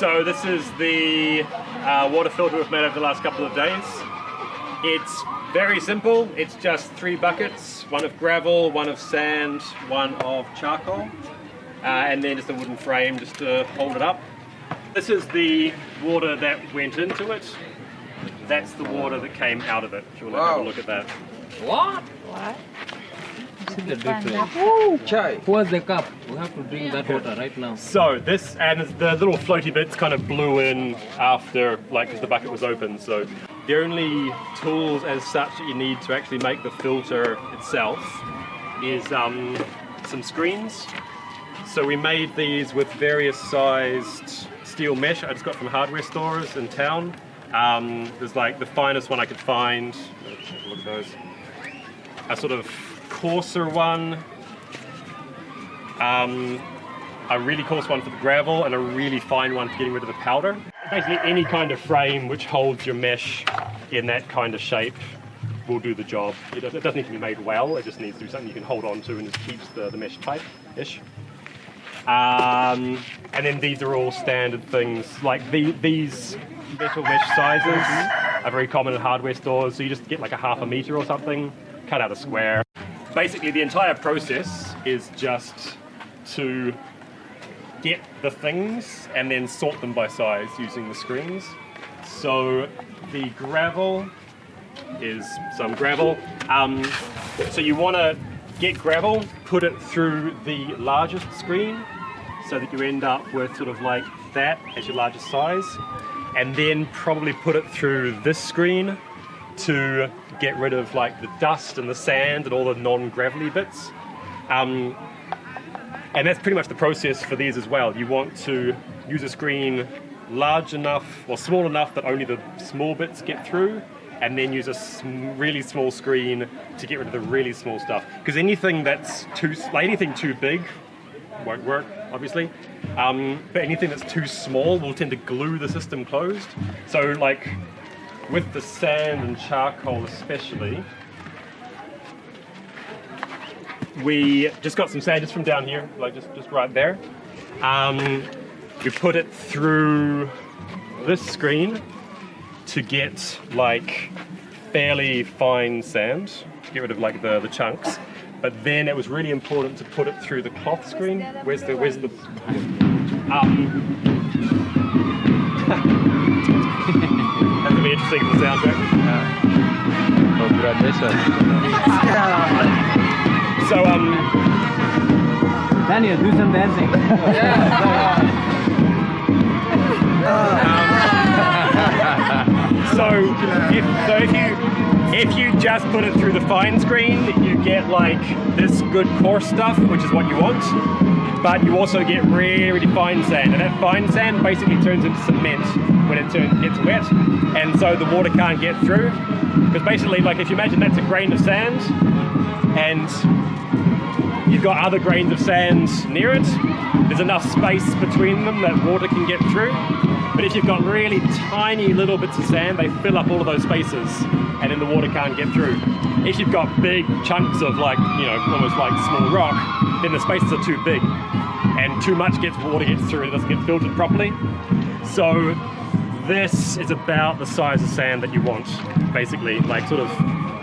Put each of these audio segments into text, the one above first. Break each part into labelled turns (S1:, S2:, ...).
S1: So this is the uh, water filter we've made over the last couple of days. It's very simple. It's just three buckets, one of gravel, one of sand, one of charcoal, uh, and then just a wooden frame just to hold it up. This is the water that went into it. That's the water that came out of it. If you want to have a look at that.
S2: What?
S3: What?
S2: See the difference.
S4: Chai.
S2: Where's the cup? We have to drink that water right now.
S1: So this and the little floaty bits kind of blew in after, like, because the bucket was open. So the only tools as such that you need to actually make the filter itself is um, some screens. So we made these with various sized steel mesh I just got from hardware stores in town. Um, there's like the finest one I could find. Let's have a look at those. A sort of coarser one. Um, a really coarse one for the gravel and a really fine one for getting rid of the powder. Basically any kind of frame which holds your mesh in that kind of shape will do the job. It doesn't, it doesn't need to be made well, it just needs to be something you can hold on to and just keeps the, the mesh tight-ish. Um, and then these are all standard things, like the, these metal mesh sizes are very common in hardware stores, so you just get like a half a meter or something, cut out a square. Basically the entire process is just to get the things and then sort them by size using the screens. So the gravel is some gravel. Um, so you want to get gravel, put it through the largest screen so that you end up with sort of like that as your largest size and then probably put it through this screen to get rid of like the dust and the sand and all the non-gravelly bits. Um, and that's pretty much the process for these as well. You want to use a screen large enough or small enough that only the small bits get through, and then use a sm- really small screen to get rid of the really small stuff. Because anything that's too, like anything too big won't work, obviously. Um, but anything that's too small will tend to glue the system closed. So like with the sand and charcoal especially, we just got some sand just from down here, like just, just right there. Um, we put it through this screen to get like fairly fine sand, to get rid of like the, the chunks. But then it was really important to put it through the cloth screen. Where's the, where's the, um, that's gonna be interesting for the soundtrack. So, um,
S2: Daniel, do some dancing.
S1: So if, so if you if you just put it through the fine screen, you get like this good coarse stuff, which is what you want. But you also get really, really fine sand, and that fine sand basically turns into cement when it turns gets wet, and so the water can't get through. Because basically, like if you imagine that's a grain of sand, and you've got other grains of sand near it, there's enough space between them that water can get through. But if you've got really tiny little bits of sand, they fill up all of those spaces and then the water can't get through. If you've got big chunks of like, you know, almost like small rock, then the spaces are too big and too much gets water gets through and it doesn't get filtered properly. So this is about the size of sand that you want, basically, like sort of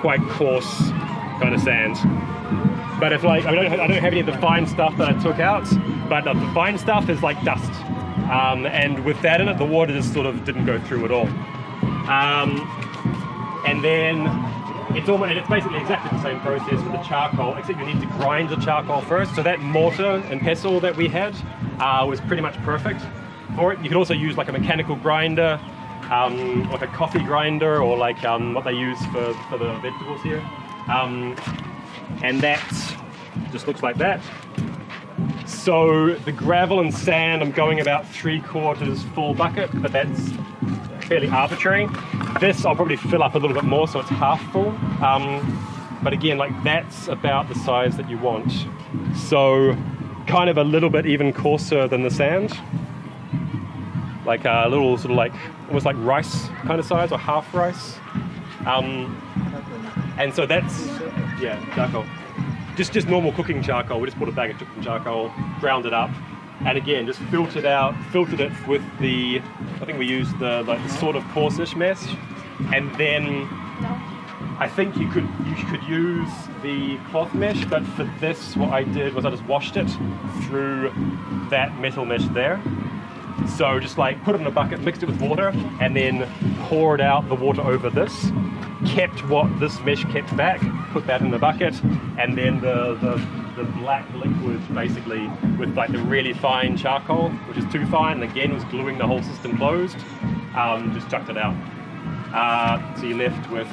S1: quite coarse kind of sand. But if like, I don't, I don't have any of the fine stuff that I took out, but the fine stuff is like dust. Um, and with that in it, the water just sort of didn't go through at all. Um, and then it's almost it's basically exactly the same process with the charcoal, except you need to grind the charcoal first. So that mortar and pestle that we had uh, was pretty much perfect for it. You could also use like a mechanical grinder, um, like a coffee grinder, or like um, what they use for, for the vegetables here. Um, and that just looks like that. So the gravel and sand, I'm going about three quarters full bucket, but that's fairly arbitrary. This I'll probably fill up a little bit more so it's half full. Um, but again, like that's about the size that you want. So kind of a little bit even coarser than the sand. Like a little sort of like, almost like rice kind of size or half rice. Um, and so that's, yeah, charcoal. Just just normal cooking charcoal. We just put a bag of cooking charcoal, ground it up, and again, just filtered out, filtered it with the, I think we used the like the sort of coarsish mesh, and then I think you could you could use the cloth mesh, but for this, what I did was I just washed it through that metal mesh there. So just like put it in a bucket, mixed it with water, and then poured out the water over this. Kept what this mesh kept back, put that in the bucket, and then the, the, the black liquid basically with like the really fine charcoal, which is too fine, again was gluing the whole system closed, um, just chucked it out. Uh, so you're left with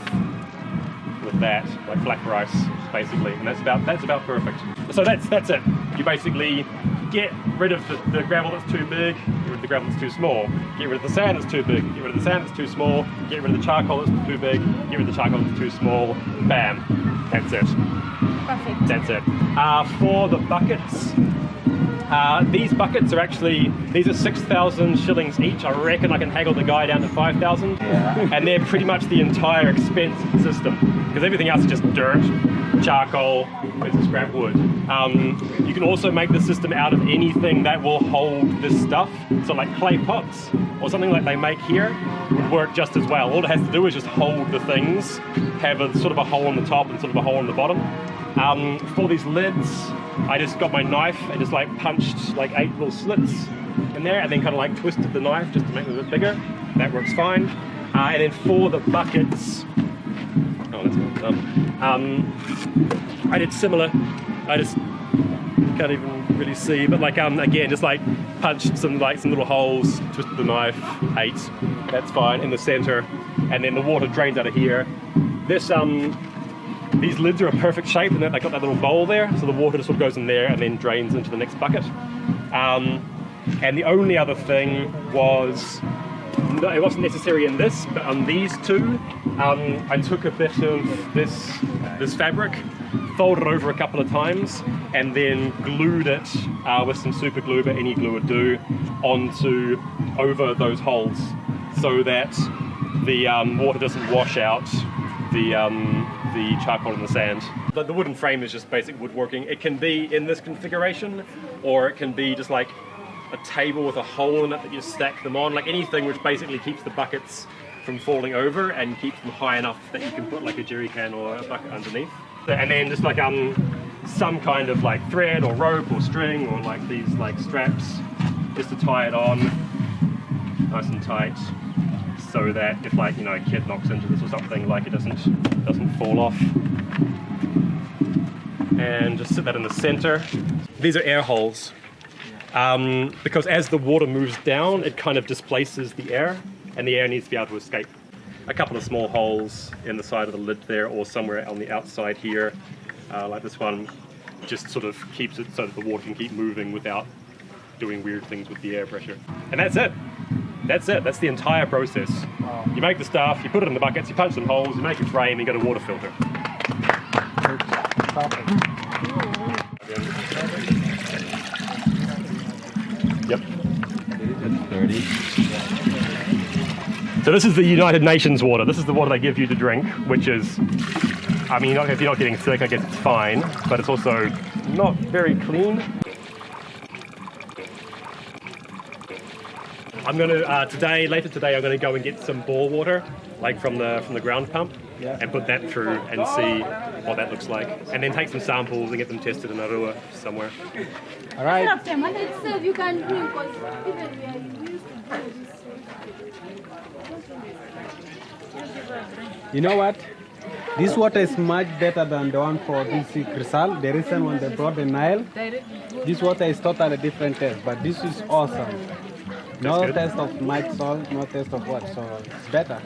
S1: with that, like black rice, basically, and that's about that's about perfect. So that's that's it. You basically get rid of the, the gravel that's too big, get rid of the gravel that's too small, get rid of the sand that's too big, get rid of the sand that's too small, get rid of the charcoal that's too big, get rid of the charcoal that's too small. Bam, that's it.
S4: Perfect.
S1: That's it. Uh, for the buckets, uh, these buckets are actually, these are 6,000 shillings each. I reckon I can haggle the guy down to 5,000. Yeah. And they're pretty much the entire expense system. Because everything else is just dirt, charcoal, of scrap wood. Um, you can also make the system out of anything that will hold this stuff. So like clay pots or something like they make here would work just as well. All it has to do is just hold the things, have a sort of a hole on the top and sort of a hole on the bottom. Um, for these lids, I just got my knife and just like punched like eight little slits in there and then kind of like twisted the knife just to make them a bit bigger. That works fine. Uh, and then for the buckets, done. Um, I did similar. I just can't even really see, but like um again, just like punched some like some little holes, twisted the knife, eight. That's fine in the center, and then the water drains out of here. This um these lids are a perfect shape and they've got that little bowl there, so the water just sort of goes in there and then drains into the next bucket. Um, and the only other thing was, it wasn't necessary in this, but on these two, um, I took a bit of this, this fabric, folded it over a couple of times, and then glued it uh, with some super glue, but any glue would do, onto, over those holes, so that the um, water doesn't wash out the um, the charcoal and the sand. The, the wooden frame is just basic woodworking. It can be in this configuration, or it can be just like a table with a hole in it that you stack them on, like anything which basically keeps the buckets from falling over and keeps them high enough that you can put like a jerry can or a bucket underneath. And then just like um some kind of like thread or rope or string or like these like straps just to tie it on nice and tight so that if like you know a kid knocks into this or something like it doesn't doesn't fall off. And just sit that in the center. These are air holes um, because as the water moves down it kind of displaces the air and the air needs to be able to escape a couple of small holes in the side of the lid there or somewhere on the outside here uh, like this one just sort of keeps it so that the water can keep moving without doing weird things with the air pressure and that's it that's it. That's the entire process. You make the stuff, you put it in the buckets, you punch some holes, you make a frame, you get a water filter. So this is the United Nations water. This is the water they give you to drink, which is, I mean, if you're not getting sick, I guess it's fine, but it's also not very clean. I'm gonna uh, today, later today, I'm gonna go and get some bore water, like from the from the ground pump, and put that through and see what that looks like, and then take some samples and get them tested in Arua somewhere.
S2: All right.
S4: After and itself you can drink because even we are we used to do this.
S3: You know what? This water is much better than the one for DC Crisal. The recent one they brought the Nile. This water is totally different taste, but this is awesome. No taste of much salt, no taste of what, so it's better.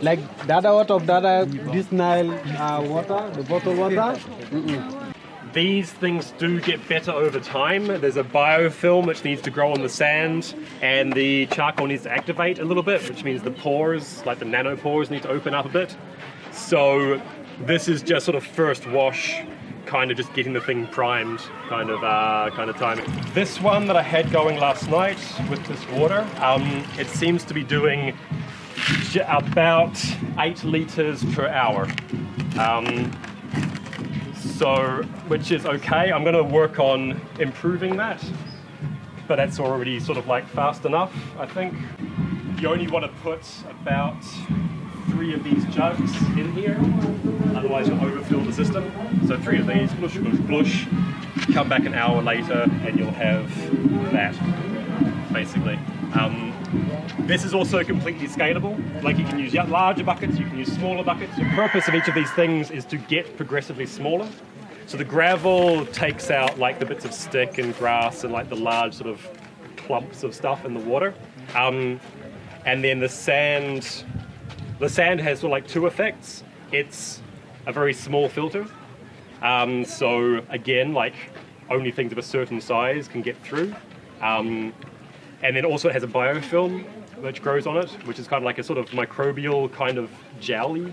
S3: Like the other water of the other, this Nile uh, water, the bottled water, mm-mm.
S1: These things do get better over time. There's a biofilm which needs to grow on the sand, and the charcoal needs to activate a little bit, which means the pores, like the nanopores, need to open up a bit. So this is just sort of first wash, kind of just getting the thing primed, kind of uh, kind of time. This one that I had going last night with this water, um, it seems to be doing about eight liters per hour. Um, So, which is okay. I'm going to work on improving that, but that's already sort of like fast enough, I think. You only want to put about three of these jugs in here, otherwise you'll overfill the system. So three of these, blush, blush, blush. Come back an hour later and you'll have that, basically. Um, this is also completely scalable. Like you can use larger buckets, you can use smaller buckets. The purpose of each of these things is to get progressively smaller. So the gravel takes out like the bits of stick and grass and like the large sort of clumps of stuff in the water. Um, and then the sand, the sand has sort of like two effects. It's a very small filter. Um, so again, like only things of a certain size can get through. Um, and then also it has a biofilm which grows on it, which is kind of like a sort of microbial kind of jelly,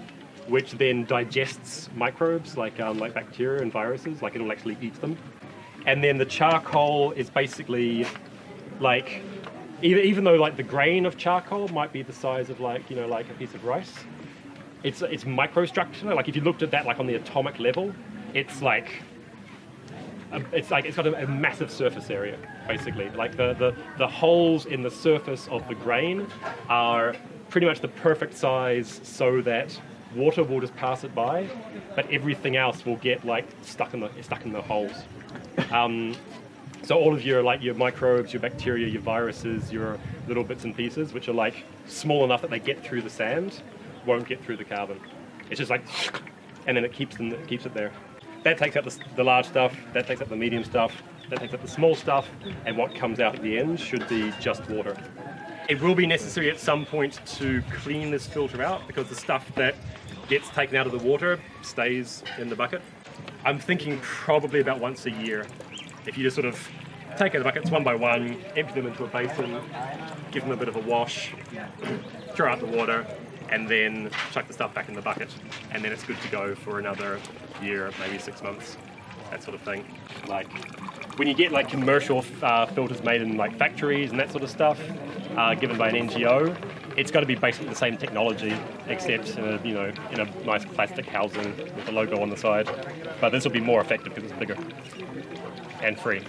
S1: which then digests microbes like um, like bacteria and viruses, like it'll actually eat them. And then the charcoal is basically like even, even though like the grain of charcoal might be the size of like you know like a piece of rice, it's it's microstructure. Like if you looked at that like on the atomic level, it's like it's like it's got a, a, massive surface area basically. Like the, the the holes in the surface of the grain are pretty much the perfect size so that water will just pass it by, but everything else will get like stuck in the stuck in the holes. Um, so all of your like your microbes, your bacteria, your viruses, your little bits and pieces, which are like small enough that they get through the sand, won't get through the carbon. It's just like, and then it keeps them, it keeps it there. That takes up the, the large stuff. That takes up the medium stuff. That takes up the small stuff. And what comes out at the end should be just water. It will be necessary at some point to clean this filter out because the stuff that gets taken out of the water stays in the bucket. I'm thinking probably about once a year if you just sort of take out the buckets one by one, empty them into a basin, give them a bit of a wash, throw out the water, and then chuck the stuff back in the bucket. And then it's good to go for another year, maybe six months, that sort of thing. Like when you get like commercial uh, filters made in like factories and that sort of stuff, uh, given by an NGO, it's got to be basically the same technology, except in a, you know in a nice plastic housing with a logo on the side. But this will be more effective because it's bigger and free.